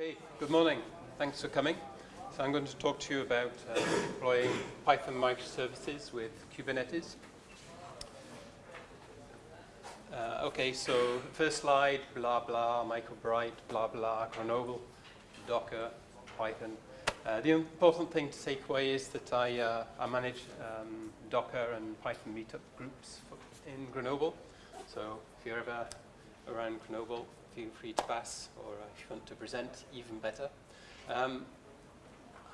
Okay, good morning. Thanks for coming. So I'm going to talk to you about uh, deploying Python microservices with Kubernetes. Uh, okay, so first slide, blah, blah, Michael Bright, blah, blah, Grenoble, Docker, Python. Uh, the important thing to take away is that I, uh, I manage um, Docker and Python meetup groups in Grenoble. So if you're ever around Grenoble, feel free to pass, or if you want to present, even better. Um,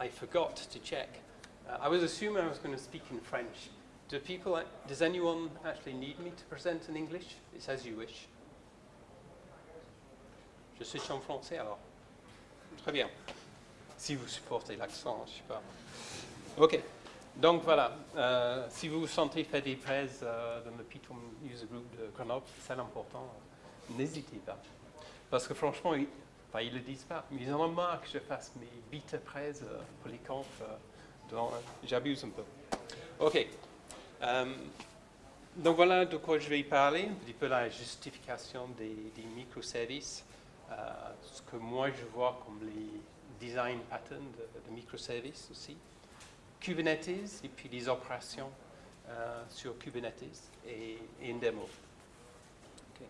I forgot to check. Uh, I was assuming I was going to speak in French. Do people, does anyone actually need me to present in English? It's as you wish. Je suis en français alors. Très bien. Si vous supportez l'accent, je sais pas. OK. Donc voilà, euh, si vous vous sentez faire des prêts euh, dans le Python User Group de Grenoble, c'est l'important, n'hésitez pas. Parce que franchement, ils, enfin, ils le disent pas, mais ils en ont marre que je fasse mes bêta prêts euh, pour les camps. Euh, J'abuse un peu. OK. Euh, donc voilà de quoi je vais parler, un petit peu la justification des, microservices, euh, ce que moi je vois comme les design patterns de, microservices aussi. Kubernetes et puis les opérations sur Kubernetes et, et une démo. Okay.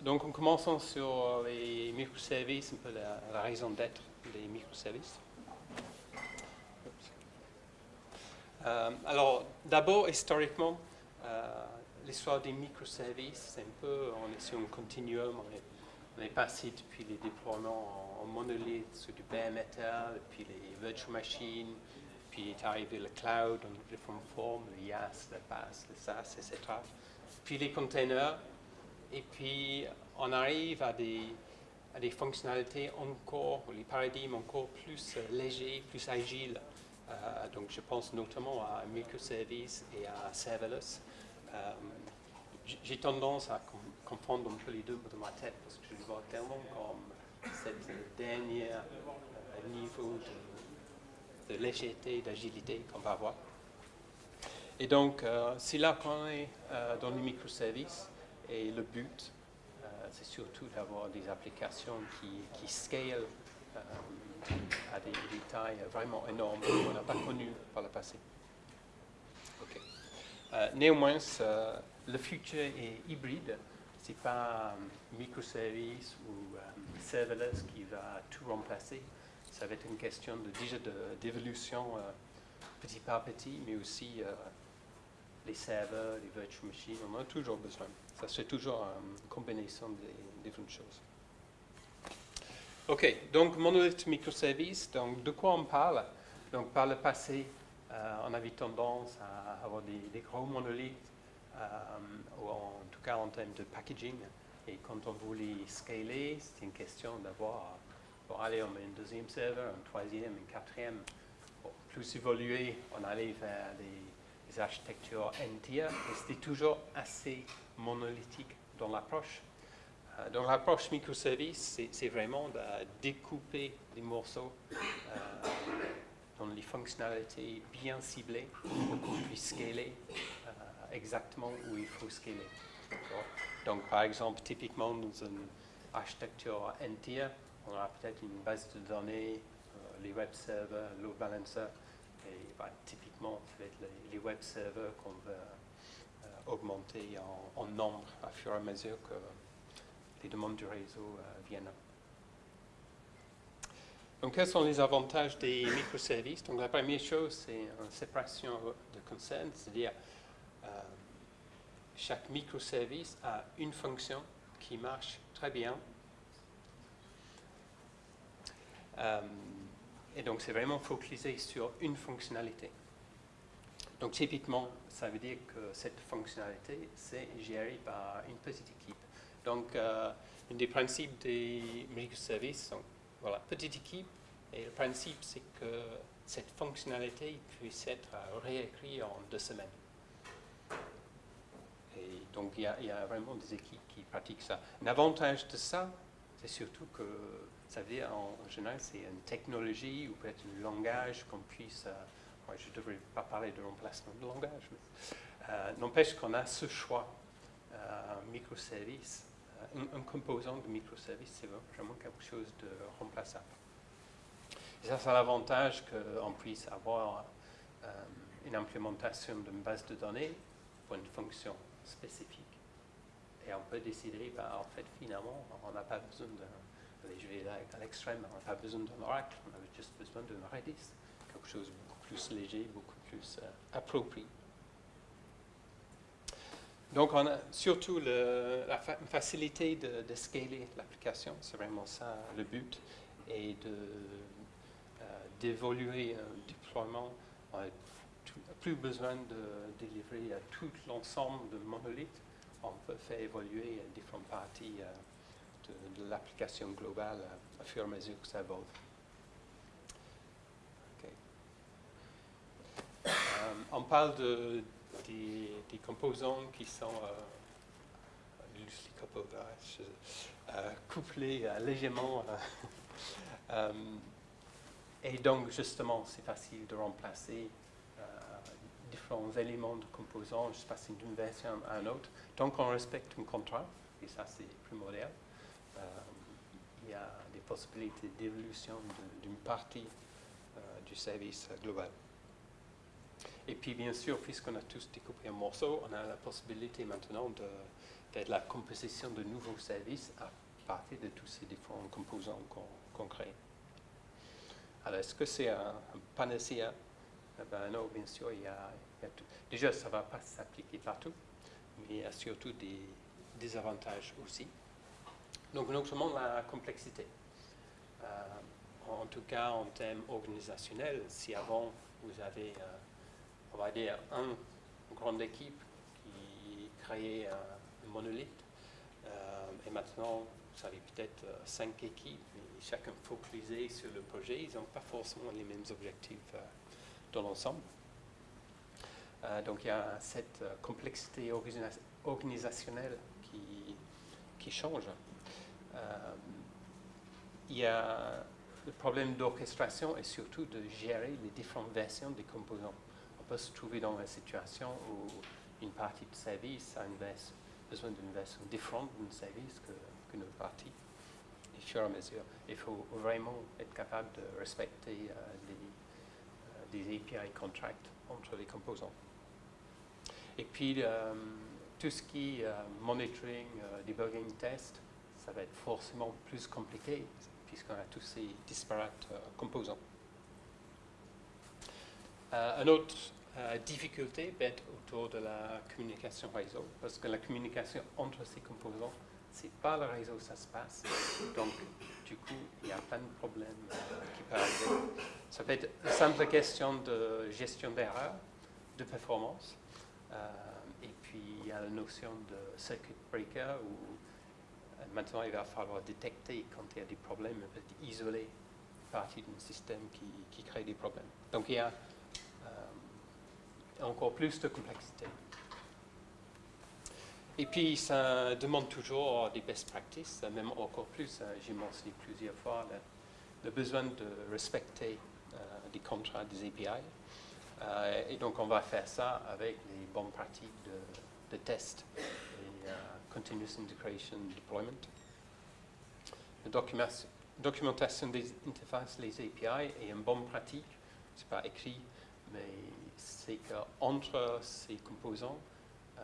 Donc en commençant sur les microservices, un peu la, raison d'être des microservices. Euh, alors d'abord, historiquement, euh, l'histoire des microservices, c'est un peu, on est sur un continuum, on est, on est passé depuis les déploiements en, en monolithe sur du bare metal, puis les virtual machines, puis est arrivé le cloud en différentes formes, le IaaS, le PaaS, le SaaS, etc. Puis les containers, et puis on arrive à des, fonctionnalités encore, les paradigmes encore plus euh, légers, plus agiles. Euh, donc je pense notamment à microservices et à serverless. Euh, J'ai tendance à com comprendre un peu les deux dans ma tête parce que je les vois tellement comme cette dernière niveau de, de légèreté, d'agilité qu'on va avoir. Et donc, c'est là qu'on est dans les microservices et le but, euh, c'est surtout d'avoir des applications qui, qui scalent euh, à des, tailles vraiment énormes qu'on n'a pas connues par le passé. Euh, néanmoins, le futur est hybride. Ce n'est pas microservice ou serverless qui va tout remplacer. Ça va être une question de, déjà d'évolution petit par petit, mais aussi les serveurs, les virtual machines, on en a toujours besoin. Ça c'est toujours une combinaison des différentes choses. OK, donc monolith microservice, donc de quoi on parle? Donc par le passé, euh, on avait tendance à avoir des, gros monolithes, euh, ou en tout cas en termes de packaging. Et quand on voulait scaler, c'était une question d'avoir, pour aller, on un deuxième serveur, un troisième, un quatrième. Pour plus évoluer, on allait vers des, des architectures n-tier, et c'était toujours assez monolithique dans l'approche. Euh, donc l'approche microservice, c'est vraiment de découper les morceaux euh, dans les fonctionnalités bien ciblées pour qu'on puisse scaler euh, exactement où il faut scaler. Donc par exemple, typiquement dans une architecture n-tier, on aura peut-être une base de données, les web servers, load balancer, et bah, typiquement, va les, web servers qu'on veut euh, augmenter en, nombre à fur et à mesure que les demandes du réseau euh, viennent. Donc, quels sont les avantages des microservices? Donc, la première chose, c'est une séparation de concerns, c'est-à-dire euh, chaque microservice a une fonction qui marche très bien. Et donc, c'est vraiment focalisé sur une fonctionnalité. Donc, typiquement, ça veut dire que cette fonctionnalité, c'est géré par une petite équipe. Donc, euh, un des principes des microservices, donc, voilà, petite équipe, et le principe, c'est que cette fonctionnalité puisse être réécrite en deux semaines. Et donc, il y, a, vraiment des équipes qui pratiquent ça. Un avantage de ça, c'est surtout que ça veut dire, en général, c'est une technologie ou peut-être un langage qu'on puisse... Euh, je ne devrais pas parler de remplacement de langage, mais euh, n'empêche qu'on a ce choix, euh, microservice, un, un composant de microservice, c'est vraiment quelque chose de remplaçable. Ça, c'est l'avantage qu'on puisse avoir euh, une implémentation d'une base de données pour une fonction spécifique. Et on peut décider, ben, en fait, finalement, on n'a pas besoin de, je vais à l'extrême, on n'a pas besoin d'un Oracle, on a juste besoin d'un Redis, quelque chose de plus léger, beaucoup plus euh, approprié. Donc, on a surtout la fa facilité de, scaler l'application, c'est vraiment ça le but, et de d'évoluer un déploiement, on n'a plus besoin de délivrer tout l'ensemble de monolithes. On peut faire évoluer différentes parties euh, de, de l'application globale euh, au fur et à mesure que ça évolue. Okay. Euh, on parle de, des, composants qui sont euh, couplés légèrement et donc, justement, c'est facile de remplacer euh, différents éléments de composants, je passe d'une version à une autre. Donc, on respecte un contrat, et ça, c'est primordial. Euh, il y a des possibilités d'évolution d'une partie euh, du service global. Et puis, bien sûr, puisqu'on a tous découpé un morceau, on a la possibilité maintenant de faire de la composition de nouveaux services à partir de tous ces différents composants qu'on qu crée. Alors, est-ce que c'est un, un, panacea eh ben Non, bien sûr, il y a, tout. Déjà, ça ne va pas s'appliquer partout, mais il y a surtout des désavantages aussi. Donc, non seulement la complexité. Euh, en tout cas, en termes organisationnels, si avant, vous avez, euh, on va dire, un, une grande équipe qui créait un, monolithe, euh, et maintenant, vous avez peut-être cinq équipes chacun focalisé sur le projet, ils n'ont pas forcément les mêmes objectifs euh, dans l'ensemble. Euh, donc il y a cette euh, complexité organisa organisationnelle qui change. il y a le problème d'orchestration et surtout de gérer les différentes versions des composants. Peut se trouver dans une situation où une partie de service a une version, besoin d'une version différente d'un service qu'une autre partie fur et mesure. Il faut vraiment être capable de respecter euh, les, euh, des API contracts entre les composants. Et puis, euh, tout ce qui est euh, monitoring, euh, debugging, test, ça va être forcément plus compliqué puisqu'on a tous ces disparates euh, composants. une autre difficulté être autour de la communication réseau, parce que la communication entre ces composants c'est pas le réseau ça se passe. Donc, du coup, il y a plein de problèmes euh, qui peuvent arriver. Ça peut être une simple question de gestion d'erreur, de performance. Euh, et puis, il y a la notion de circuit breaker où euh, maintenant il va falloir détecter quand il y a des problèmes, isoler une partie d'un système qui, qui, crée des problèmes. Donc, il y a euh, encore plus de complexité. Et puis, ça demande toujours des best practices, même encore plus. Hein, j'ai mentionné plusieurs fois le, besoin de respecter euh, des contrats des API. Euh, et donc, on va faire ça avec les bonnes pratiques de, de test et uh, continuous integration deployment. La documentation des interfaces, les API, est une bonne pratique. Ce n'est pas écrit, mais c'est qu'entre ces composants, euh,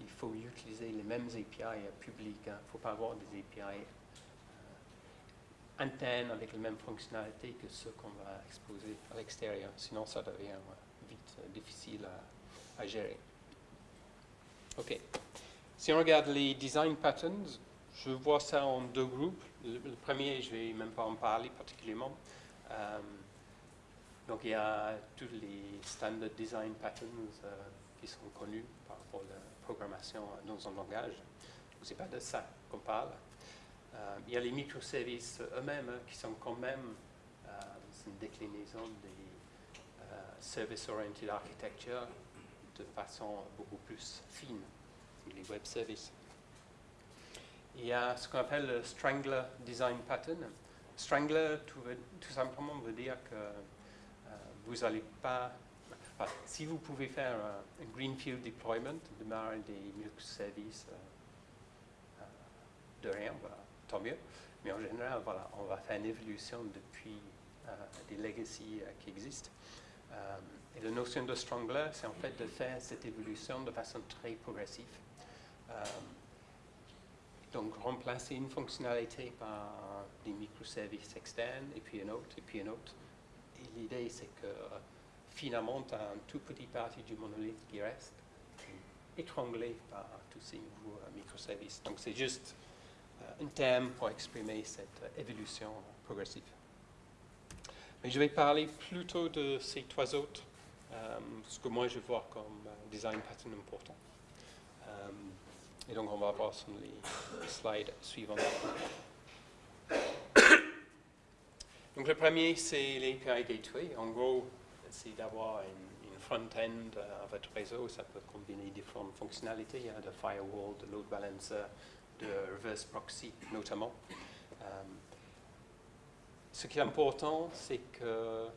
il faut utiliser les mêmes API publics. Il hein. ne faut pas avoir des API euh, internes avec les mêmes fonctionnalités que ceux qu'on va exposer à l'extérieur. Sinon, ça devient vite euh, difficile à, gérer. OK. Si on regarde les design patterns, je vois ça en deux groupes. Le, premier, je ne vais même pas en parler particulièrement. Donc, il y a tous les standard design patterns euh, qui sont connus par rapport à programmation dans un langage. Ce n'est pas de ça qu'on parle. Euh, il y a les microservices eux-mêmes hein, qui sont quand même euh, une déclinaison des euh, Service-Oriented Architecture de façon beaucoup plus fine, les web services. Il y a ce qu'on appelle le Strangler Design Pattern. Strangler, tout, simplement, veut dire que euh, vous pas si vous pouvez faire un, un greenfield deployment, démarrer des microservices euh, de rien, tant mieux. Mais en général, on va faire une évolution depuis des legacy qui existent. et la notion de strangler, c'est en fait de faire cette évolution de façon très progressive. donc remplacer une fonctionnalité par des microservices externes, et puis une autre, et puis une autre. L'idée, c'est que finalement, tu as un tout petit partie du monolithe qui reste, étranglé par tous ces nouveaux euh, microservices. Donc c'est juste euh, un thème pour exprimer cette euh, évolution progressive. Mais je vais parler plutôt de ces trois autres, ce que moi je vois comme design pattern important. et donc on va voir sur les slides suivants. Donc le premier, c'est l'API Gateway. En gros, c'est d'avoir une, front-end à votre réseau. Ça peut combiner différentes fonctionnalités, a de firewall, de load balancer, de reverse proxy notamment. Euh, ce qui est important, c'est que euh,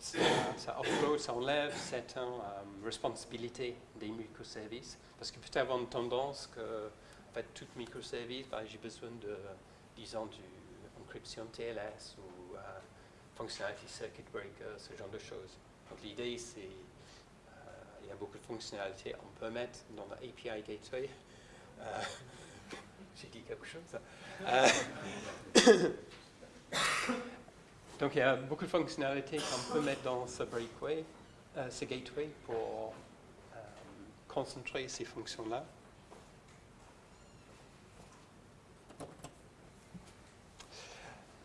ça, ça, ça enlève certaines euh, responsabilités des microservices. Parce que peut-être avoir une tendance que, en fait, tout microservice, bah, j'ai besoin de, disons, du encryption TLS ou fonctionnalité circuit breaker, ce genre de choses. Donc l'idée, c'est, euh, il y a beaucoup de fonctionnalités on peut mettre dans l'API Gateway. Euh, j'ai dit quelque chose. Euh, donc il y a beaucoup de fonctionnalités qu'on peut mettre dans ce breakway, ce gateway pour concentrer ces fonctions-là.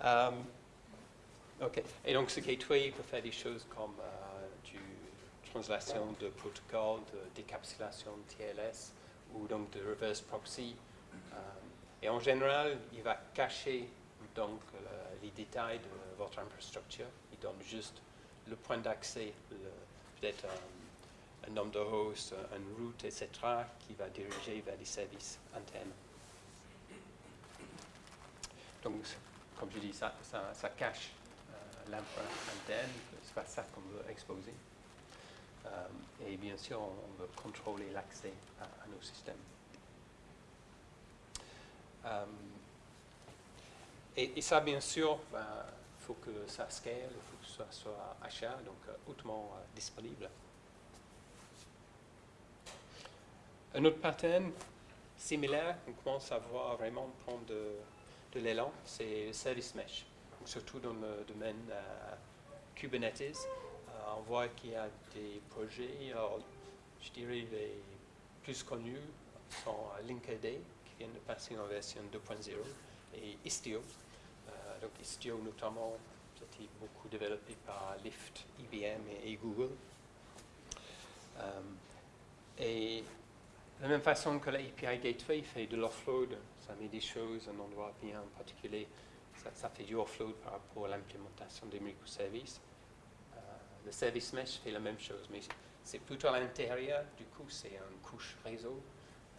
OK. Et donc, ce gateway peut faire des choses comme euh, du translation de protocole, de décapsulation TLS ou donc de reverse proxy. Euh, et en général, il va cacher donc les détails de votre infrastructure. Il donne juste le point d'accès, peut-être un, nombre de hosts, une route, etc., qui va diriger vers des services internes. Donc, comme je dis, ça, ça, ça cache l'infra interne, c'est pas ça qu'on veut exposer. Euh, et bien sûr, on, veut contrôler l'accès à, nos systèmes. Euh, et, ça, bien sûr, il ben, faut que ça scale, il faut que ça soit achat, donc euh, hautement disponible. Un autre pattern similaire, on commence à voir vraiment prendre de, de l'élan, c'est le service mesh surtout dans le domaine euh, Kubernetes. Euh, on voit qu'il y a des projets, je dirais les plus connus sont Linkerd qui viennent de passer en version 2.0 et Istio. Euh, donc Istio notamment, c'était beaucoup développé par Lyft, IBM et, Google. et de la même façon que l'API Gateway fait de l'offload, ça met des choses à un endroit bien particulier ça, fait du offload par rapport à l'implémentation des microservices. Euh, le service mesh fait la même chose, mais c'est plutôt à l'intérieur, du coup c'est une couche réseau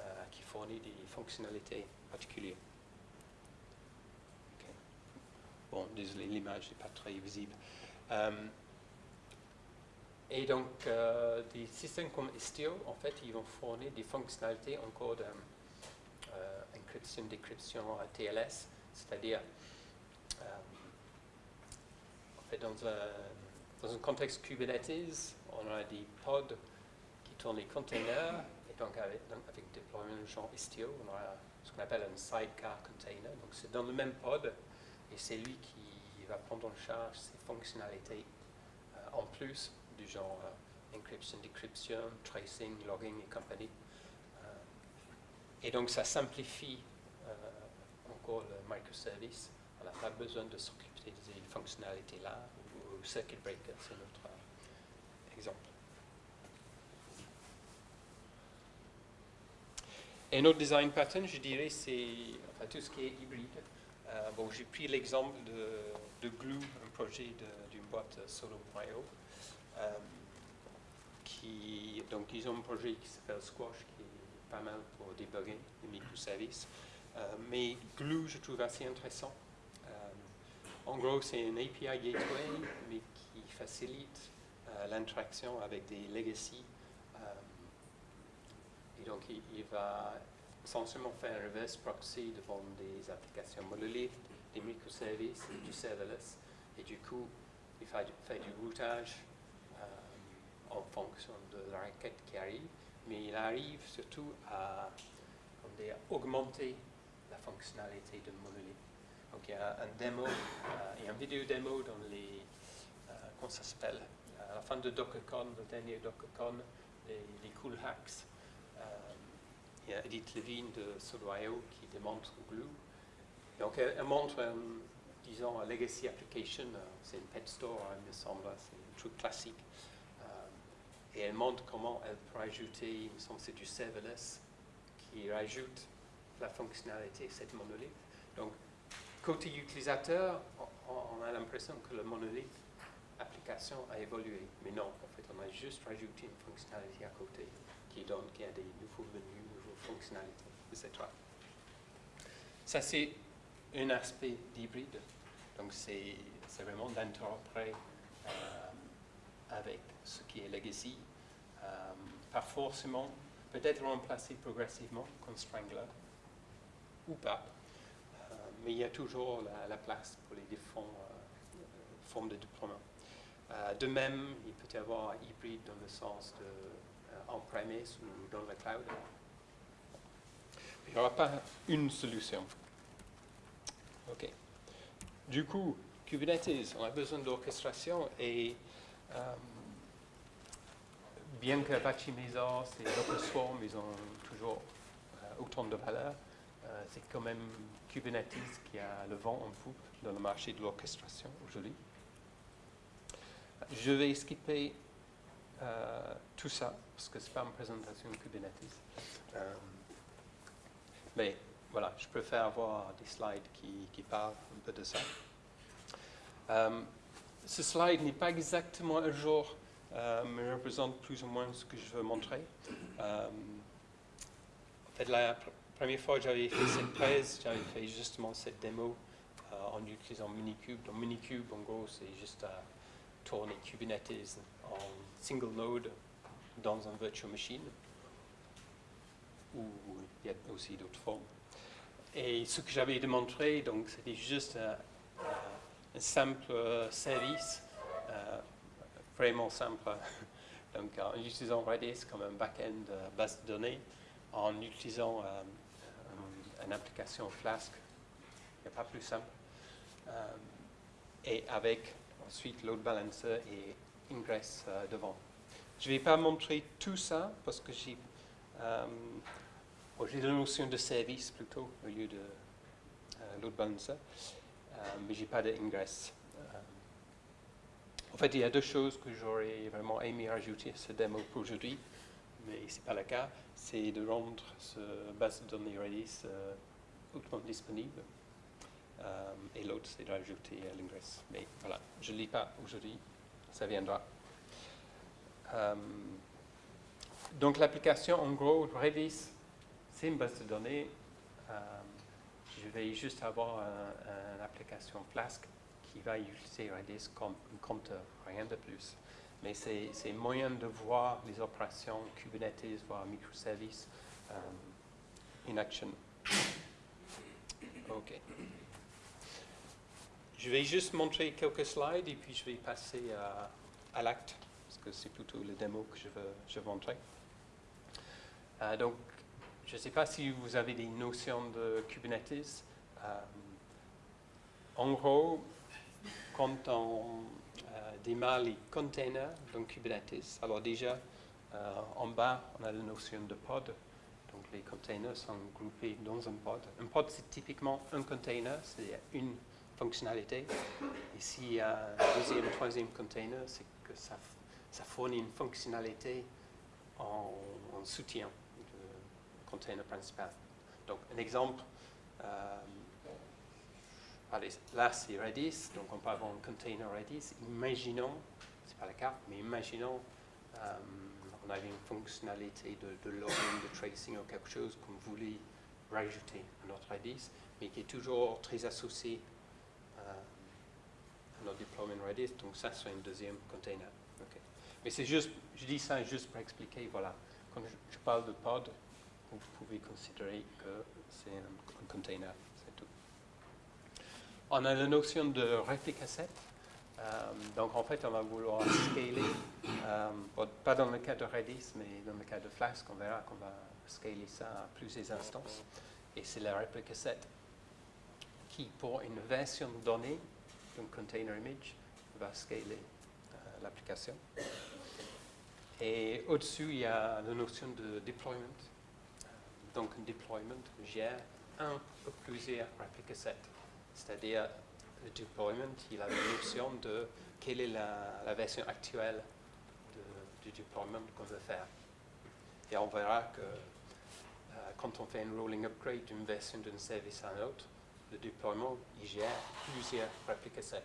euh, qui fournit des fonctionnalités particulières. Bon, désolé, l'image n'est pas très visible. Euh, et donc, des systèmes comme Istio, en fait, ils vont fournir des fonctionnalités encore d'encryption, décryption TLS, c'est-à-dire dans un, dans un contexte Kubernetes, on a des pods qui tournent les containers, et donc avec, avec déploiement genre Istio, on a ce qu'on appelle un sidecar container. Donc c'est dans le même pod, et c'est lui qui va prendre en charge ces fonctionnalités euh, en plus du genre euh, encryption, decryption, tracing, logging et compagnie. Euh, et donc ça simplifie encore le microservice. On n'a pas besoin de s'occuper ces fonctionnalités-là, ou, circuit breaker, c'est notre euh, exemple. Et notre design pattern, je dirais, c'est tout ce qui est hybride. Euh, bon, j'ai pris l'exemple de, de, Glue, un projet d'une boîte solo.io. Euh, qui, donc, ils ont un projet qui s'appelle Squash, qui est pas mal pour débugger les microservices. Euh, mais Glue, je trouve assez intéressant. En gros, c'est un API gateway, mais qui facilite euh, l'interaction avec des legacy. Euh, et donc, il, va essentiellement faire un reverse proxy devant des applications monolithes, des microservices, du serverless. Et du coup, il fait, fait du routage euh, en fonction de la requête qui arrive, mais il arrive surtout à augmenter la fonctionnalité de monolithe. Donc il y a un démo, euh, il y a une vidéo démo dans les, euh, comment ça s'appelle, à la fin de DockerCon, le dernier DockerCon, les, cool hacks. Euh, il y a Edith Levine de Solo.io qui démontre Glue. Donc elle, montre, euh, disons, legacy application, euh, c'est une pet store, hein, il me semble, c'est un truc classique. Et elle montre comment elle peut rajouter, il me semble c'est du serverless, qui rajoute la fonctionnalité, cette monolithe. Donc, côté utilisateur, on, a l'impression que le monolithe application a évolué. Mais non, en fait, on a juste rajouté une fonctionnalité à côté qui donne qu'il y a des nouveaux menus, nouvelles fonctionnalités, etc. Ça, c'est un aspect d'hybride. Donc, c'est vraiment d'interopérer euh, avec ce qui est legacy. Euh, pas forcément, peut-être remplacer progressivement comme Strangler, ou pas. Euh, mais il y a toujours la, la place pour les différentes euh, formes de déploiement. Euh, de même, il peut y avoir hybride dans le sens de euh, on-premise ou dans le cloud. Il n'y aura pas une solution. OK. Du coup, Kubernetes, on a besoin d'orchestration et euh, bien que Apache Mesos et Docker Swarm, ils ont toujours euh, autant de valeur, euh, c'est quand même Kubernetes qui a le vent en poupe dans le marché de l'orchestration aujourd'hui. Je vais skipper euh, tout ça parce que ce n'est pas une présentation de Kubernetes. Mais voilà, je préfère avoir des slides qui, parlent un peu de ça. Ce slide n'est pas exactement un jour, euh, mais représente plus ou moins ce que je veux montrer. Euh, en fait, la pr- première fois que j'avais fait cette presse, j'avais fait justement cette démo euh, en utilisant Minikube. Donc Minikube, en gros, c'est juste tourner Kubernetes en single node dans un virtual machine. Ou il y a aussi d'autres formes. Et ce que j'avais démontré, donc, c'était juste un, simple service, vraiment simple. Donc, en utilisant Redis comme un back-end euh, base de données, en utilisant euh, un- une application Flask, il n'y a pas plus simple. Euh, et avec ensuite load balancer et ingress devant. Je ne vais pas montrer tout ça parce que j'ai j'ai la notion de service plutôt au lieu de load balancer, mais j'ai pas d'ingress. En fait, il y a deux choses que j'aurais vraiment aimé rajouter à ce démo pour aujourd'hui, mais ce n'est pas le cas. C'est de rendre ce base de données Redis euh, hautement disponible. Euh, et l'autre, c'est de rajouter euh, l'ingress. Mais voilà, je ne lis pas aujourd'hui, ça viendra. Euh, donc l'application, en gros, Redis, c'est une base de données. Je vais juste avoir un- une application Flask qui va utiliser Redis comme un compteur, rien de plus. Mais c'est moyen de voir les opérations Kubernetes, voire microservices euh, in action. OK. Je vais juste montrer quelques slides et puis je vais passer à, à l'acte, parce que c'est plutôt le démo que je veux, je veux montrer. Euh, donc, je ne sais pas si vous avez des notions de Kubernetes. Euh, en gros, quand on euh, démarre les containers dans Kubernetes, alors déjà, euh, en bas, on a la notion de pod. Donc, les containers sont groupés dans un pod. Un pod, c'est typiquement un container, c'est une fonctionnalité. Et s'il y a un deuxième, troisième container, c'est que ça, fournit une fonctionnalité en, en soutien du container principal. Donc, un exemple, euh, allez, là c'est Redis, donc on peut avoir un container Redis. Imaginons, c'est pas le cas, mais imaginons euh, on avait une fonctionnalité de, de logging, de tracing ou quelque chose qu'on voulait rajouter à notre Redis, mais qui est toujours très associé euh, à notre deployment Redis. Donc ça, c'est un deuxième container. Mais c'est juste, je dis ça juste pour expliquer, voilà, quand je, parle de pod, vous pouvez considérer que c'est un, container. On a la notion de réplica set. Euh, donc en fait, on va vouloir scaler, euh, pas dans le cas de Redis, mais dans le cas de Flask, on verra qu'on va scaler ça à plusieurs instances. Et c'est la réplica set qui, pour une version donnée d'un container image, va scaler euh, l'application. Et au-dessus, il y a la notion de deployment. Donc, un deployment gère un ou plusieurs replica sets. C'est-à-dire, le deployment, il a la notion de quelle est la, version actuelle du deployment qu'on veut faire. Et on verra que euh, quand on fait une rolling upgrade d'une version d'un service à un autre, le deployment, il gère plusieurs replica sets.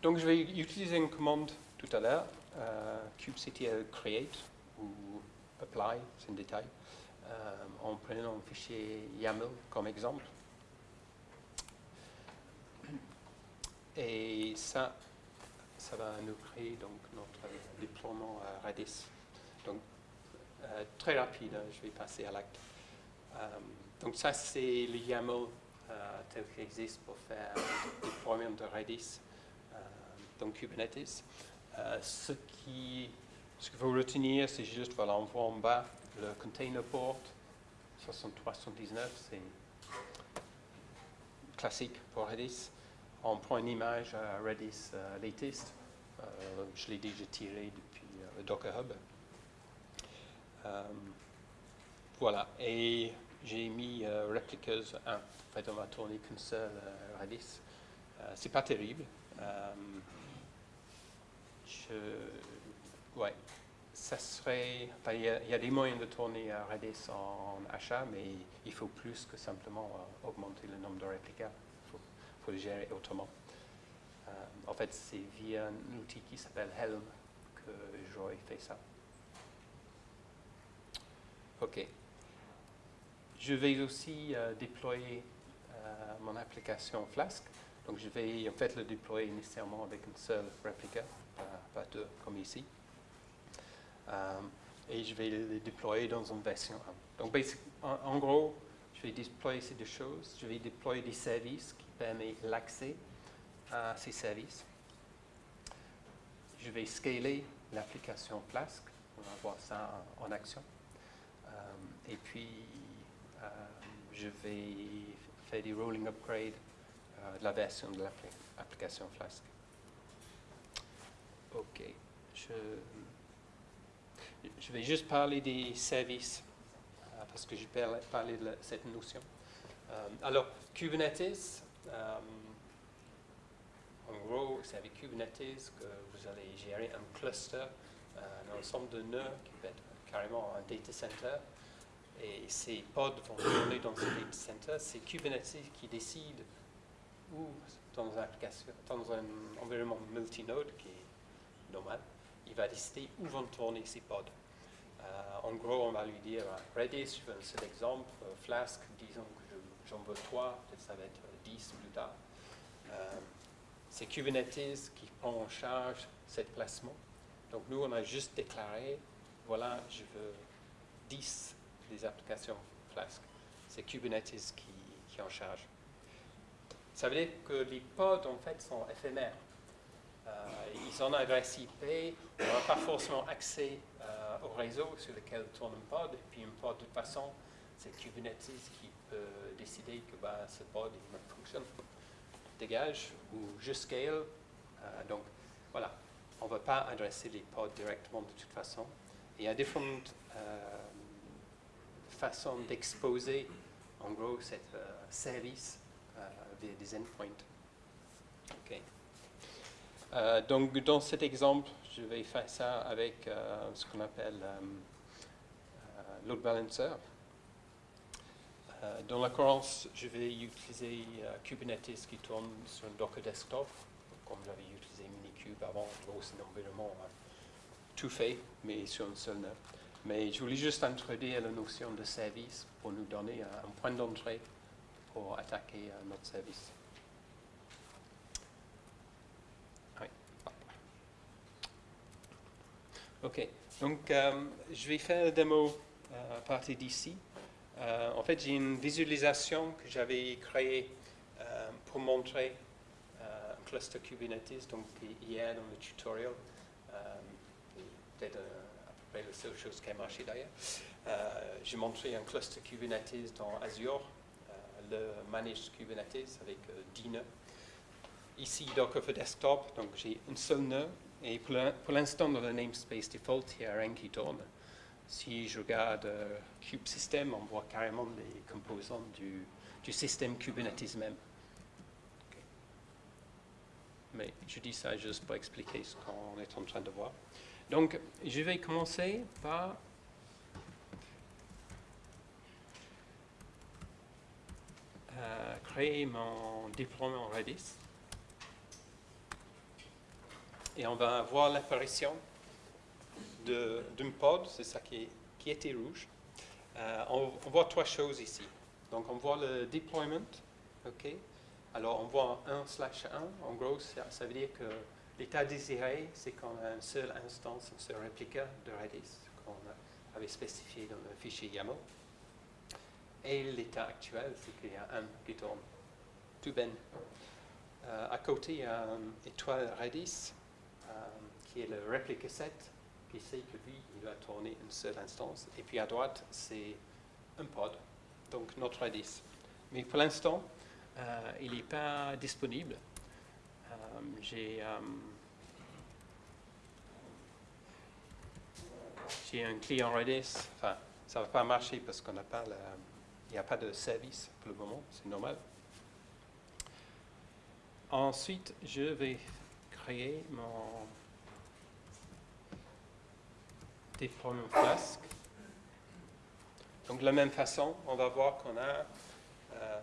Donc je vais utiliser une commande tout à l'heure, euh, kubectl create ou apply, c'est un détail, en prenant un fichier YAML comme exemple. Et ça, ça va nous créer donc notre déploiement Redis. Donc euh, très rapide, hein, je vais passer à l'acte. Euh, donc ça c'est le YAML euh, tel qu'il existe pour faire le déploiement de Redis euh, dans Kubernetes. Euh, ce qui ce qu'il faut retenir, c'est juste, voilà, en bas le container port 6319, c'est classique pour Redis. On prend une image Redis euh, latest, Euh, je l'ai déjà tiré depuis euh, le Docker Hub. Voilà, et j'ai mis replicas 1. En fait, on va tourner qu'une seule Redis. C'est pas terrible. Je, ouais, ça serait. il y, a- des moyens de tourner euh, Redis en achat, mais il faut plus que simplement euh, augmenter le nombre de réplicas. Il faut, le gérer autrement. Euh, en fait, c'est via un outil qui s'appelle Helm que j'aurais fait ça. OK. Je vais aussi déployer mon application Flask. Donc, je vais en fait le déployer nécessairement avec une seule réplica, pas, pas deux comme ici. Euh, et je vais le déployer dans une version 1. Donc, en, gros, je vais déployer ces deux choses. Je vais déployer des services qui permettent l'accès à ces services. Je vais scaler l'application Flask. On va voir ça en, en action. Euh, et puis, euh, je vais faire des rolling upgrades euh, de la version de l'application Flask. OK. Je, je vais juste parler des services euh, parce que j'ai parlé, de cette notion. Euh, alors, Kubernetes, euh, en gros, c'est avec Kubernetes que vous allez gérer un cluster, un ensemble de nœuds qui peut être carrément un data center. Et ces pods vont tourner dans ce data center. C'est Kubernetes qui décide où, dans, application, dans un environnement multinode qui est normal, il va décider où vont tourner ces pods. Euh, en gros, on va lui dire euh, Redis, je veux un seul exemple, euh, Flask, disons que je- j'en veux trois, peut-être ça va être euh, 10 plus tard. C'est Kubernetes qui prend en charge ce placement. Donc nous, on a juste déclaré, voilà, je veux 10 des applications Flask. C'est Kubernetes qui, qui en charge. Ça veut dire que les pods, en fait, sont éphémères. Euh, ils ont une adresse IP, on n'a pas forcément accès euh, au réseau sur lequel tourne un pod, et puis un pod, de toute façon, c'est Kubernetes qui peut décider que bah, ce pod il ne fonctionne pas. Dégage ou je scale. Euh, donc voilà, on ne va pas adresser les pods directement de toute façon. Il y a différentes façons d'exposer, en gros, cet euh, service euh, des endpoints. Euh, donc, dans cet exemple, je vais faire ça avec euh, ce qu'on appelle euh, load balancer. Dans l'occurrence, je vais utiliser Kubernetes qui tourne sur un Docker desktop, comme j'avais utilisé Minikube avant. Gros, environnement euh, tout fait, mais sur un seul nœud. Mais je voulais juste introduire la notion de service pour nous donner un, point d'entrée pour attaquer notre service. OK. Donc, euh, je vais faire la démo euh, à partir d'ici. Euh, en fait, j'ai une visualisation que j'avais créée pour montrer un cluster Kubernetes, donc hier dans le tutoriel. Peut-être à peu près la seule chose qui a marché d'ailleurs. J'ai montré un cluster Kubernetes dans Azure, le Managed Kubernetes avec euh, 10 nœuds. Ici, Docker for Desktop, donc j'ai un seul nœud. Et pour l'in- pour l'instant, dans le namespace default, il n'y a rien qui tourne. Si je regarde euh, Kube System, on voit carrément les composants du, système Kubernetes même. Mais je dis ça juste pour expliquer ce qu'on est en train de voir. Donc, je vais commencer par euh, créer mon déploiement Redis. Et on va voir l'apparition d'un pod, c'est ça qui, qui était rouge. Euh, on, voit trois choses ici. Donc on voit le deployment, ok? Alors on voit 1 slash 1, en gros ça, veut dire que l'état désiré, c'est qu'on a une seule instance, un seul réplica de Redis qu'on avait spécifié dans le fichier YAML. Et l'état actuel, c'est qu'il y a un qui tourne. Tout ben. Euh, à côté, il y a une étoile Redis, qui est le replica set, qui sait que lui, il va tourner une seule instance. Et puis à droite, c'est un pod, donc notre Redis. Mais pour l'instant, euh, il n'est pas disponible. Euh, J'ai euh, un client Redis, enfin, ça ne va pas marcher parce qu'on n'a pas il n'y a pas de service pour le moment, c'est normal. Ensuite, je vais mon déploiement Flask. Donc de la même façon, on va voir qu'on a euh,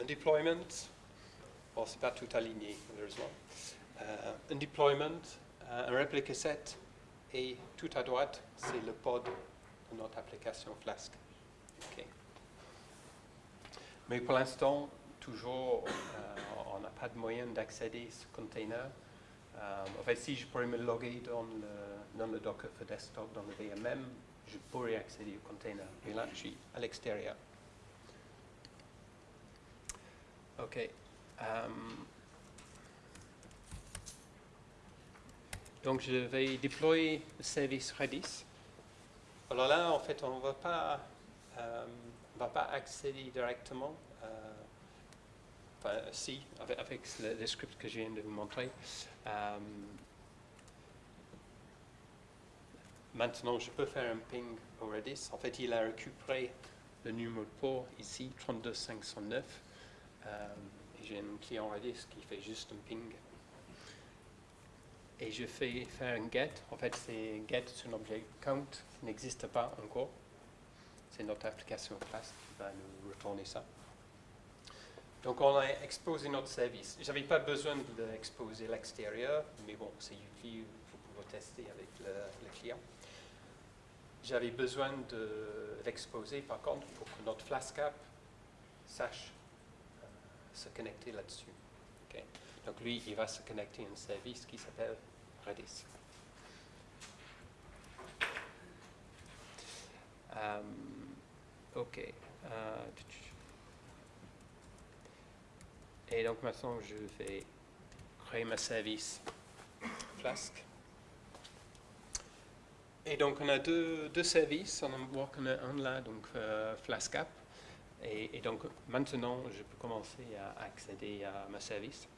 un deployment. Bon, c'est pas tout aligné, malheureusement. Euh, un deployment, euh, un replica set, et tout à droite, c'est le pod de notre application Flask. Ok. Mais pour l'instant, toujours, euh, on n'a pas de moyen d'accéder à ce container. Euh, en fait, si je pourrais me loguer dans le, dans le Docker for Desktop, dans le VMM, je pourrais accéder au container. Mais là, je suis à l'extérieur. OK. Euh, donc, je vais déployer le service Redis. Alors là, en fait, on ne va pas, euh, on va pas accéder directement. Si, avec, avec le, script que je viens de vous montrer. Euh, maintenant, je peux faire un ping au Redis. En fait, il a récupéré le numéro de port ici, 32509. Euh, j'ai un client Redis qui fait juste un ping. Et je fais faire un get. En fait, c'est get sur un objet count qui n'existe pas encore. C'est notre application classe qui va nous retourner ça. Donc, on a exposé notre service. Je n'avais pas besoin de l'exposer à l'extérieur, mais bon, c'est utile pour pouvoir tester avec le, client. J'avais besoin de par contre, pour que notre Flask app sache euh, se connecter là-dessus. Donc, lui, il va se connecter à un service qui s'appelle Redis. Euh, ok. Euh, et donc maintenant, je vais créer ma service Flask. Et donc, on a deux, deux services. On qu'on a un là, donc euh, Flask App. Et, et donc, maintenant, je peux commencer à accéder à ma service.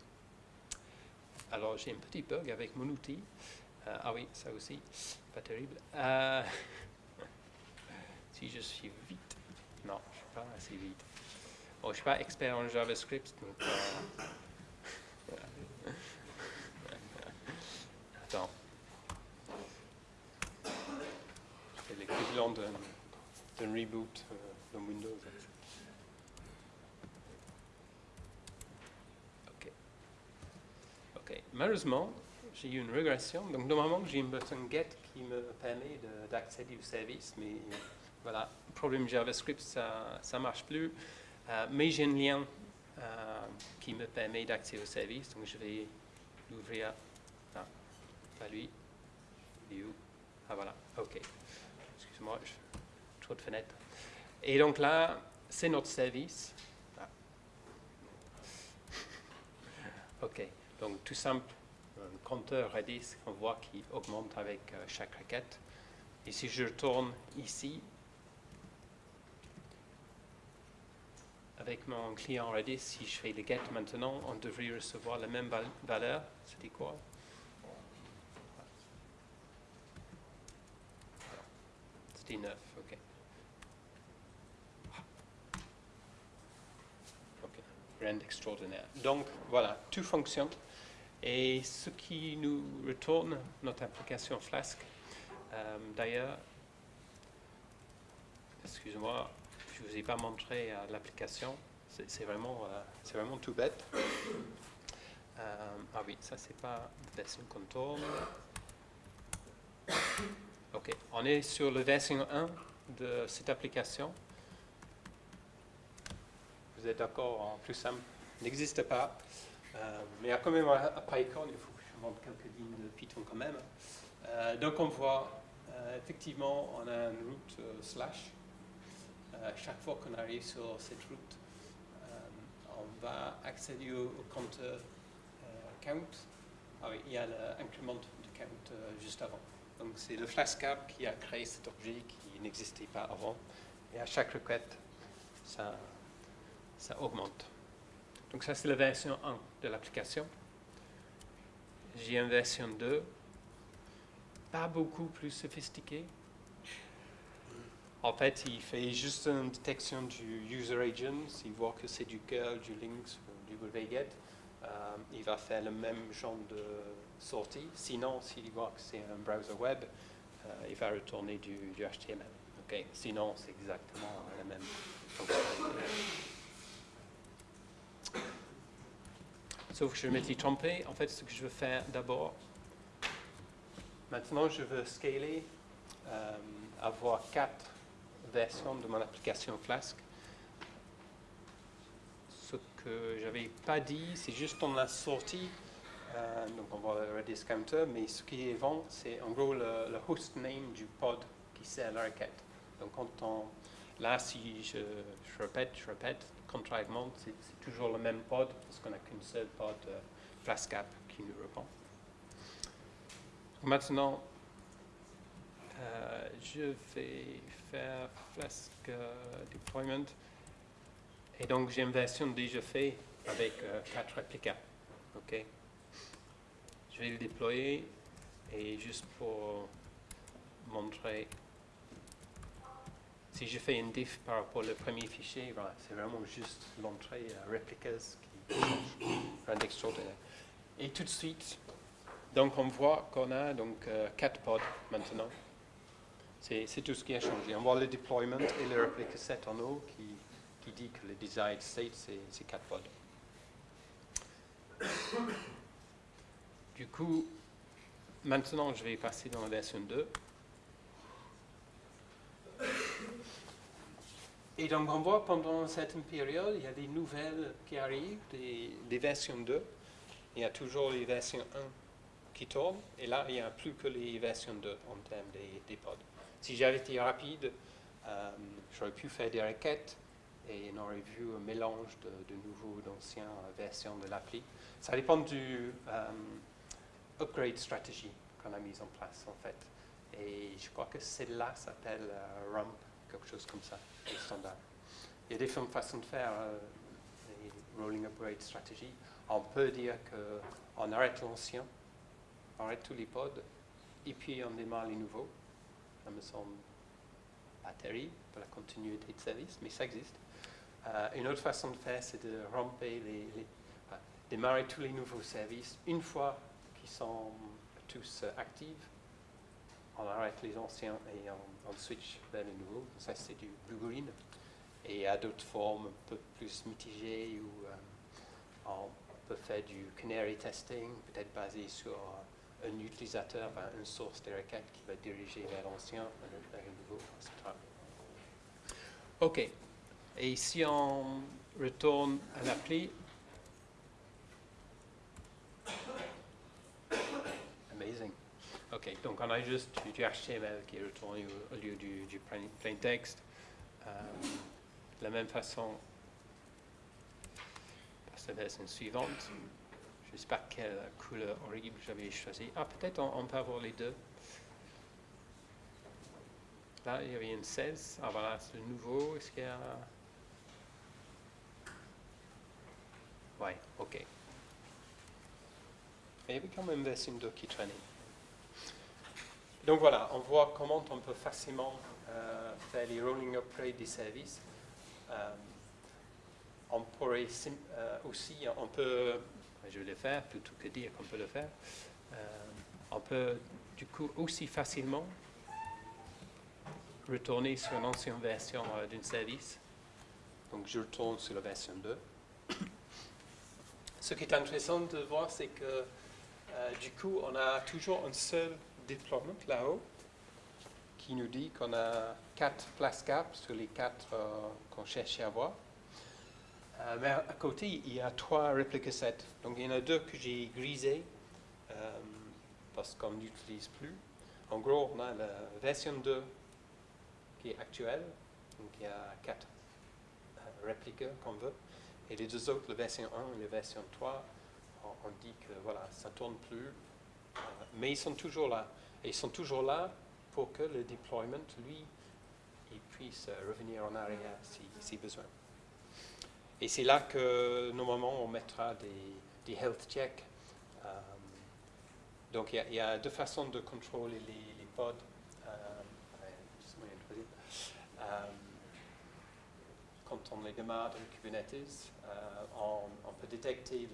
Alors, j'ai un petit bug avec mon outil. Euh, ah oui, ça aussi, pas terrible. Euh, si je suis vite. Non, je ne suis pas assez vite. Bon, je ne suis pas expert en JavaScript, donc. euh, Attends. C'est l'équivalent d'un reboot euh, dans Windows. Ok. Ok. Malheureusement, j'ai eu une régression. Donc, normalement, j'ai un bouton get qui me permet de- d'accéder au service, mais voilà, problème JavaScript, ça ne marche plus. Euh, mais j'ai un lien euh, qui me permet d'accéder au service, donc je vais l'ouvrir. Ah, pas lui. Il est où? Ah voilà, ok. Excuse-moi, trop de fenêtres. Et donc là, c'est notre service. Ah. Ok, donc tout simple, un compteur Redis qu'on voit qui augmente avec euh, chaque requête. Et si je retourne ici, avec mon client Redis, si je fais le get maintenant, on devrait recevoir la même val- valeur. C'était quoi? C'était 9, ok. Ok, rien d'extraordinaire. Donc voilà, tout fonctionne. Et ce qui nous retourne, notre application Flask, euh, d'ailleurs, excusez-moi, je ne vous ai pas montré euh, l'application, c'est vraiment, euh, c'est vraiment tout bête. Euh, ah oui, ça c'est pas version tourne. Ok, on est sur la version 1 de cette application. Vous êtes d'accord en plus simple N'existe pas. Mais il y a quand même un Python, il faut que je montre quelques lignes de Python quand même. Donc on voit, effectivement, on a une route slash. Euh, chaque fois qu'on arrive sur cette route, euh, on va accéder au, au compteur euh, count. Ah oui, il y a l'incrément de count juste avant. Donc c'est le Flask app qui a créé cet objet qui n'existait pas avant. Et à chaque requête, ça, ça augmente. Donc ça c'est la version 1 de l'application. J'ai une version 2, pas beaucoup plus sophistiquée. En fait, il fait juste une détection du user agent. Il voit que c'est du curl, du ou du wget. Euh, il va faire le même genre de sortie. Sinon, s'il voit que c'est un browser web, euh, il va retourner du, HTML. Ok? Sinon, c'est exactement la même. Sauf que je m'étais trompé. En fait, ce que je veux faire d'abord, maintenant, je veux scaler, euh, avoir quatre versions de mon application Flask. Ce que j'avais pas dit, c'est juste on a sorti, euh, donc on voit le Redis counter, mais ce qui est vent, c'est en gros le, le host name du pod qui sert la requête. Donc quand on, là, si je, je répète, je répète, contrairement, c'est c'est toujours le même pod parce qu'on n'a qu'une seule pod euh, Flask app qui nous répond. Maintenant, euh, je vais faire Flask deployment. Et donc, j'ai une version déjà faite avec euh, quatre réplicas. OK? Je vais le déployer et juste pour montrer, si je fais une diff par rapport au premier fichier, voilà, c'est vraiment juste l'entrée euh, replicas qui rien d'extraordinaire. Et tout de suite, donc on voit qu'on a donc euh, quatre pods maintenant. C'est tout ce qui a changé. On voit le deployment et le replica set en haut qui, dit que le desired state, c'est c'est quatre pods. Du coup, maintenant, je vais passer dans la version 2. Et donc, on voit pendant une certaine période, il y a des nouvelles qui arrivent, des, versions 2. Il y a toujours les versions 1 qui tournent. Et là, il n'y a plus que les versions 2 en termes des pods. Si j'avais été rapide, euh, j'aurais pu faire des requêtes et on aurait vu un mélange de, de nouveaux, d'anciennes versions de l'appli. Ça dépend du euh, upgrade strategy qu'on a mis en place en fait. Et je crois que celle-là s'appelle euh, RUMP, quelque chose comme ça, le standard. Il y a différentes façons de faire euh, les rolling upgrade strategy. On peut dire qu'on arrête l'ancien, on arrête tous les pods, et puis on démarre les nouveaux. Ça me pas terrible pour la continuité de service, mais ça existe. Euh, une autre façon de faire, c'est de ramper démarrer tous les nouveaux services une fois qu'ils sont tous euh, actifs. On arrête les anciens et on, on switch vers les nouveaux. Ça, c'est du blue-green. Et à d'autres formes un peu plus mitigées où euh, on peut faire du canary testing, peut-être basé sur un utilisateur, une source de requête qui va diriger vers l'ancien, vers le nouveau, etc. OK. Et si on retourne à l'appli, amazing. Ok, donc on a juste du, du HTML qui est retourné au, au lieu du, du plain, plain text. Euh, de la même façon, passe la version suivante. Je ne sais pas quelle couleur horrible j'avais choisi. Ah, peut-être on, peut avoir les deux. Là, il y avait une 16. Ah voilà, c'est le nouveau. Est-ce qu'il y a... Ouais, ok. Il y avait quand même 2 qui traînait. Donc voilà, on voit comment on peut facilement euh, faire les rolling upgrades des services. Euh, on pourrait euh, aussi, on peut, je vais le faire plutôt que dire qu'on peut le faire, euh, on peut du coup aussi facilement retourner sur une ancienne version euh, d'un service. Donc je retourne sur la version 2. Ce qui est intéressant de voir, c'est que euh, du coup, on a toujours un seul deployment là-haut qui nous dit qu'on a quatre place caps sur les quatre euh, qu'on cherchait à avoir. Euh, mais à côté, il y a trois replica sets. Donc il y en a deux que j'ai grisés euh, parce qu'on n'utilise plus. En gros, on a la version 2 qui est actuelle. Donc il y a quatre euh, réplicas qu'on veut. Et les deux autres, la version 1 et la version 3, on, dit que voilà, ça ne tourne plus. Mais ils sont toujours là. Et ils sont toujours là pour que le deployment, lui, il puisse revenir en arrière si besoin. Et c'est là que normalement on mettra des, health checks. Euh, donc il y, a- deux façons de contrôler les, pods. Euh. Euh, quand on les démarre dans Kubernetes, on, peut détecter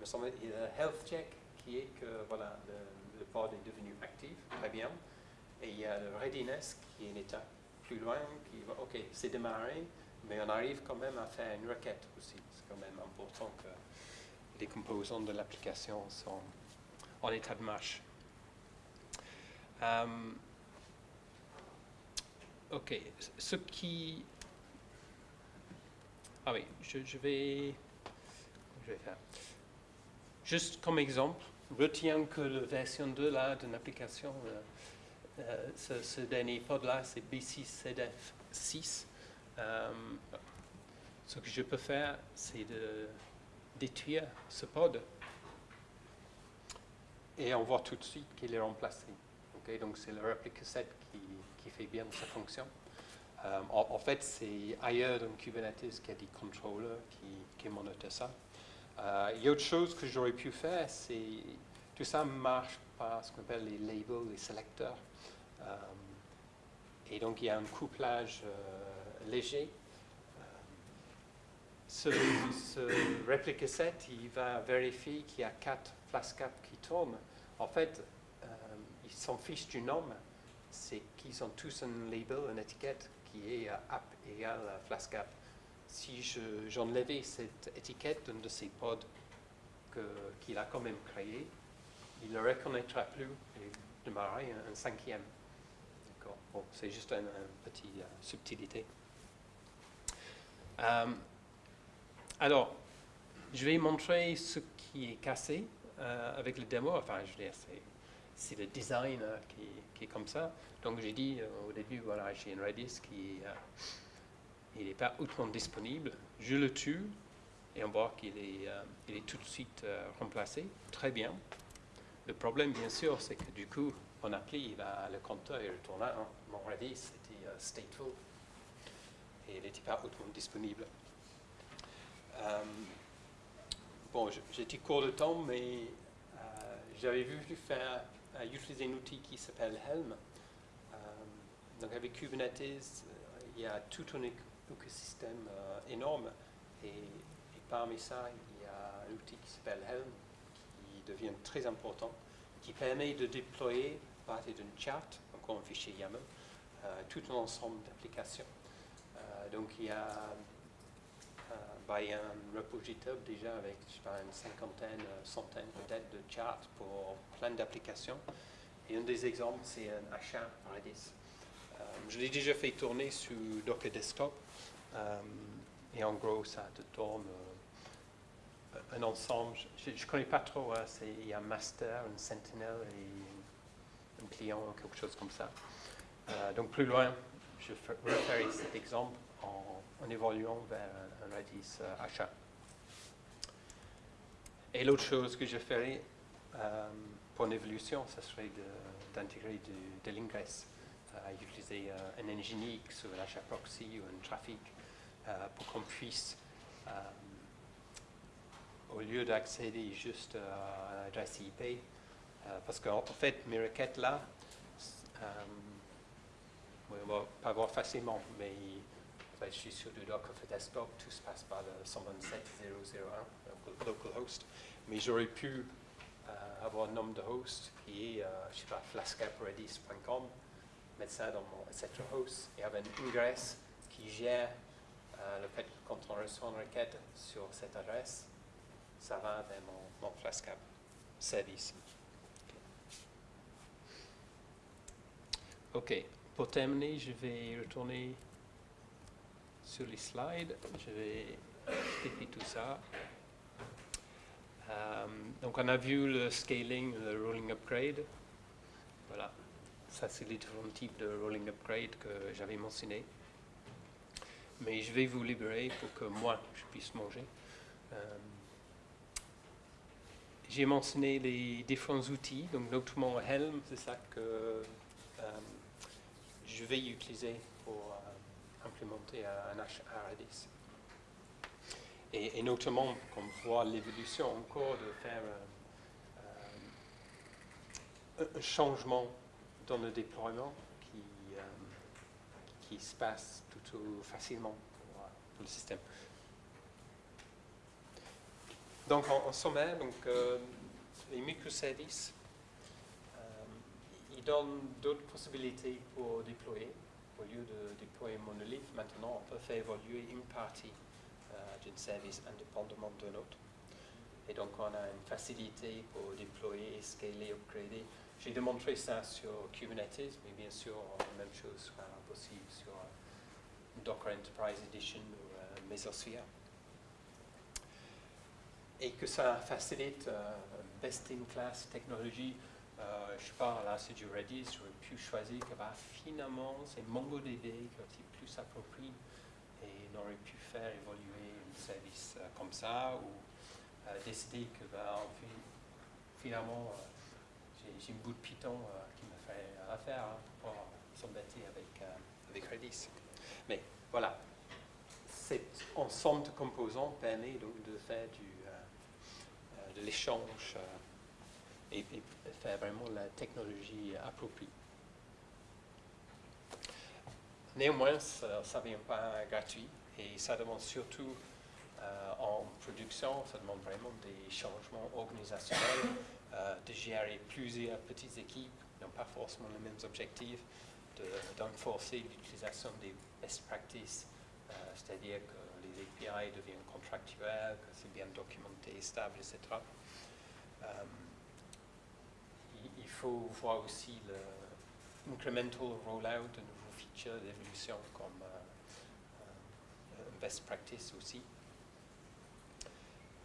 le health check qui est que voilà, le, le pod est devenu actif, très bien. Et il y a le readiness qui est une étape plus loin, qui va, ok, c'est démarré, mais on arrive quand même à faire une requête aussi. C'est quand même important que les composants de l'application sont en état de marche. Euh, ok, ce qui... Ah oui, je, vais... Je vais faire? Juste comme exemple, retiens que la version 2 là, d'une application, euh, ce, ce dernier pod là, c'est B6ZF6. Euh, ce que je peux faire, c'est de détruire ce pod. Et on voit tout de suite qu'il est remplacé. Donc c'est le replica set qui, qui fait bien sa fonction. Euh, en, en fait, c'est ailleurs dans Kubernetes qu'il y a des controllers qui, qui monitorent ça. Euh, il y a autre chose que j'aurais pu faire, c'est tout ça marche par ce qu'on appelle les labels, les sélecteurs. Euh, et donc il y a un couplage euh, léger. Euh, ce, ce replica set, il va vérifier qu'il y a quatre flascap qui tournent. En fait, ils s'en fichent du nom, c'est qu'ils ont tous un label, une étiquette qui est app égale flascap si je- j'enlevais cette étiquette d'un de ces pods qu'il a quand même créé, il ne le reconnaîtra plus et démarrer un, un cinquième. Bon, c'est juste une, petite euh, subtilité. Euh, alors, je vais montrer ce qui est cassé euh, avec le démo. Enfin, je veux dire, c'est, le design euh, qui, est comme ça. Donc, j'ai dit au début, voilà, j'ai une Redis qui n'est pas hautement disponible. Je le tue et on voit qu'il est, tout de suite remplacé. Très bien. Le problème, bien sûr, c'est que du coup, en appli, il va- le compteur est retourné. hein. Mon Redis était euh, stateful et il n'était pas hautement disponible. Euh, bon, j'étais court de temps, mais euh, j'avais voulu faire, euh, utiliser un outil qui s'appelle Helm. Donc avec Kubernetes, il y a tout un éc- écosystème énorme et, et parmi ça, il y a un outil qui s'appelle Helm qui devient très important, qui permet de déployer partir d'une chart, encore un fichier YAML, euh, tout un ensemble d'applications. Euh, donc il y a euh, a un repo GitHub déjà avec je pas, une cinquantaine, centaine peut-être de charts pour plein d'applications. Et un des exemples, c'est un achat Redis. Euh, je l'ai déjà fait tourner sur Docker Desktop. et en gros, ça te tourne euh, un ensemble. Je ne connais pas trop. hein, il y a un master, une sentinel et client, quelque chose comme ça. Euh, donc plus loin, je fe- referai cet exemple en, évoluant vers un, Redis euh, achat. Et l'autre chose que je ferai euh, pour une évolution, ce serait de- d'intégrer du- de l'ingress, utiliser un Nginx ou un achat proxy ou un trafic pour qu'on puisse, au lieu d'accéder juste à l'adresse IP, parce qu'en en fait, mes requêtes là, euh, on va pas voir facilement, mais je suis sur le Docker for Desktop, tout se passe par le 127.0.0.1, local- localhost, mais j'aurais pu euh, avoir un nombre de hosts qui est, euh, je sais pas, flascapredis.com, mettre ça dans mon etc. host et avoir une ingress qui gère euh, le fait que quand on reçoit une requête sur cette adresse, ça va vers mon, mon Flascap service. Ok, pour terminer, je vais retourner sur les slides. Je vais expliquer tout ça. Euh, donc, on a vu le scaling, le rolling upgrade. Voilà, ça c'est les différents types de rolling upgrade que j'avais mentionné. Mais je vais vous libérer pour que moi je puisse manger. Euh, J'ai mentionné les différents outils, donc notamment Helm, c'est ça que euh, je vais utiliser pour euh, implémenter un H- un Redis. Et, notamment, qu'on voit l'évolution encore de faire euh, euh, un- changement dans le déploiement qui, euh, qui se passe plutôt facilement pour, euh, le système. Donc, en, en sommaire, donc, euh, les microservices, ils donnent d'autres possibilités pour déployer. Au lieu de déployer monolithe, maintenant, on peut faire évoluer une partie euh, d'un service indépendamment d'un autre. Et donc, on a une facilité pour déployer, scaler, upgrader. J'ai démontré ça sur Kubernetes, mais bien sûr, la même chose sera possible sur euh, Docker Enterprise Edition ou euh, Mesosphere et que ça facilite euh, best-in-class technologie. Euh, je parle là, c'est du Redis, j'aurais pu choisir que bah, finalement c'est MongoDB qui est plus approprié et on pu faire évoluer un service euh, comme ça ou euh, décider que bah, finalement euh, j'ai- un bout de Python qui me fait affaire hein, pour s'embêter avec, Redis. Mais voilà, cet ensemble de composants permet donc de faire de l'échange et, faire vraiment la technologie appropriée. Néanmoins, ça ne vient pas gratuit et ça demande surtout euh, en production, ça demande vraiment des changements organisationnels, euh, de gérer plusieurs petites équipes qui n'ont pas forcément les mêmes objectifs, de- d'enforcer l'utilisation des best practices, euh, c'est-à-dire que les API deviennent contractuels, que c'est bien documenté, stable, etc. Euh, faut voir aussi le incremental rollout de nouveaux features d'évolution comme euh, euh, best practice aussi.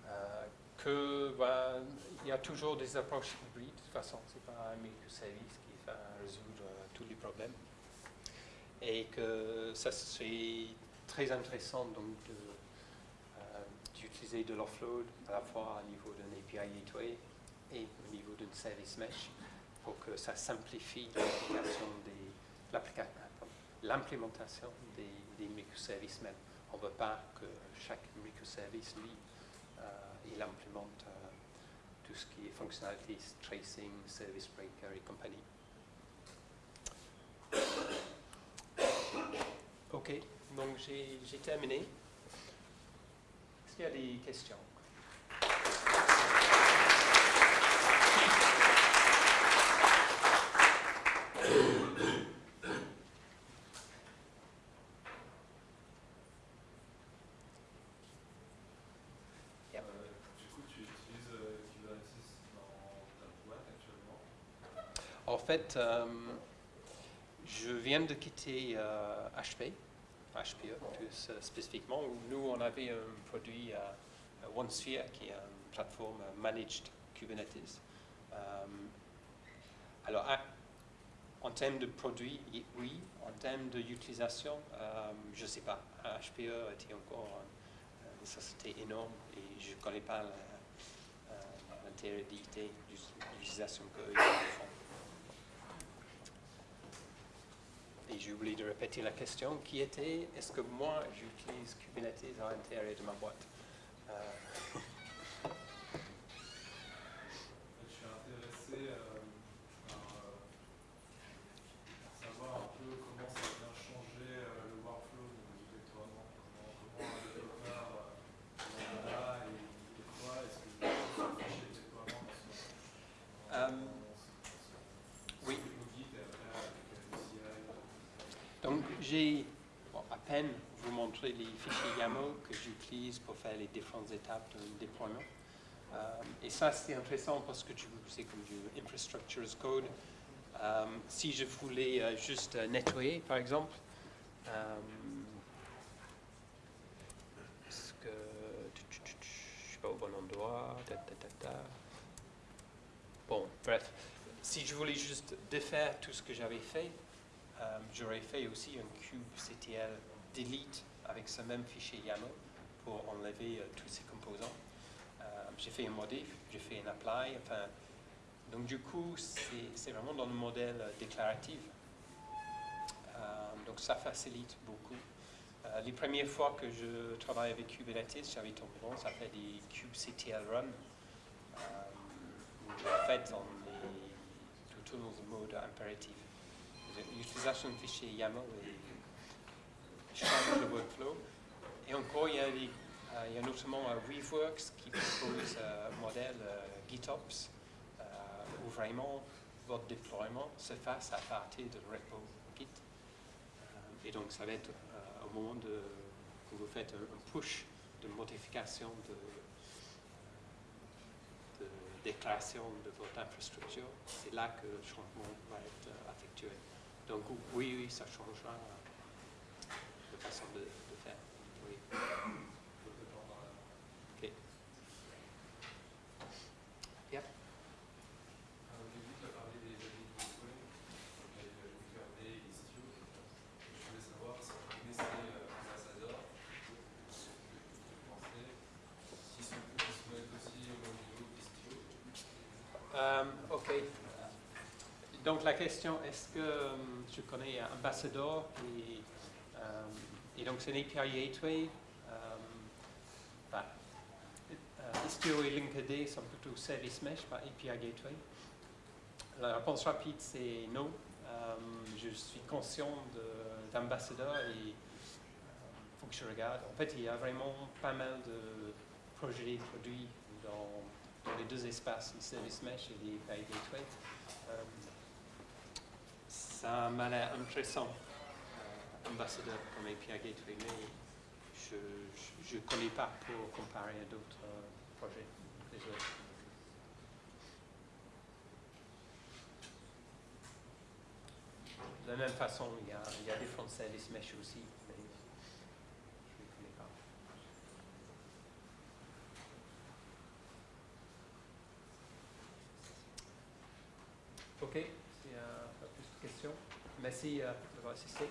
Euh, que bah, il y a toujours des approches hybrides. De toute façon, c'est pas un microservice qui va résoudre tous les problèmes. Et que ça serait très intéressant donc d'utiliser de l'offload à la fois au niveau d'un API gateway et au niveau d'un service mesh pour que ça simplifie l'implémentation des, microservices même. On ne veut pas que chaque microservice, lui, euh, il implémente euh, tout ce qui est fonctionnalités, tracing, service breaker et compagnie. Ok, donc j'ai terminé. Est-ce qu'il y a des questions Euh, du coup, tu utilises euh, Kubernetes dans ta boîte actuellement En fait, euh, je viens de quitter euh, HP, HPE plus euh, spécifiquement, où nous on avait un produit euh, OneSphere, qui est une plateforme euh, managed Kubernetes. Euh, alors, à- en termes de produits, oui. En termes d'utilisation, euh, je ne sais pas. HPE était encore euh, une société énorme et je ne connais pas la- euh, l'intégralité de l'utilisation qu'eux ils font. Et j'ai oublié de répéter la question qui était est-ce que moi j'utilise Kubernetes à l'intérieur de ma boîte Euh, Je suis intéressé euh, par euh, savoir un peu comment ça vient changer euh, le workflow du déploiement. Comment, comment un développeur euh, en a et, et quoi est-ce que vous fichier de déploiement dans ce Euh, dans ce- oui. ce que vous dites et après avec le CI, euh, Donc j'ai à peine vous montrer les fichiers YAML que j'utilise pour faire les différentes étapes d'un déploiement. Euh, et ça c'est intéressant parce que tu c'est comme du infrastructure as code. Euh, si je voulais euh, juste nettoyer par exemple, est-ce que je suis pas au bon endroit. Bon, bref, si je voulais juste défaire tout ce que j'avais fait, euh, j'aurais fait aussi un kubectl delete avec ce même fichier YAML pour enlever euh, tous ces composants. Euh, j'ai fait un modif, j'ai fait un apply, enfin, donc du coup, c'est vraiment dans le modèle déclaratif. Donc ça facilite beaucoup. Les premières fois que je travaille avec Kubernetes, j'avais tendance à faire des kubectl run. En fait, on est un mode impératif. L'utilisation de fichier YAML et change le workflow. Et encore, il y a, euh, notamment euh, Weaveworks qui propose euh, un modèle euh, GitOps euh, où vraiment votre déploiement se fasse à partir de repo Git. Euh, et donc, ça va être euh, au moment de, que vous faites un, push de modification de, déclaration de votre infrastructure, c'est là que le changement va être euh, effectué. Donc oui, oui, ça changera euh, de façon de, de faire. Oui. la-. Yep. Alors, Au début, tu as parlé des avis de Bitcoin, et de Docker et Istio. Je voulais savoir si vous connaissez euh, Ambassador, ce que vous pensez, s'ils sont ils se mettent aussi au niveau d'Istio. Euh, ok. Donc la question, est-ce que euh, je connais Ambassador et, euh, et donc c'est une API Gateway. bah, euh, Istio et Linkerd sont plutôt Service Mesh, pas API Gateway? La réponse rapide, c'est non. Euh, je suis conscient de- d'Ambassador et il faut que je regarde. En fait, il y a vraiment pas mal de projets produits dans, les deux espaces, le Service Mesh et les API Gateway. Ça m'a l'air intéressant, euh, Ambassador comme API Gateway, mais je ne connais pas pour comparer à d'autres euh, projets. De la même façon, il y a, il y a différents services mesh aussi, mais je ne connais pas. Ok, de merci euh, d'avoir assisté.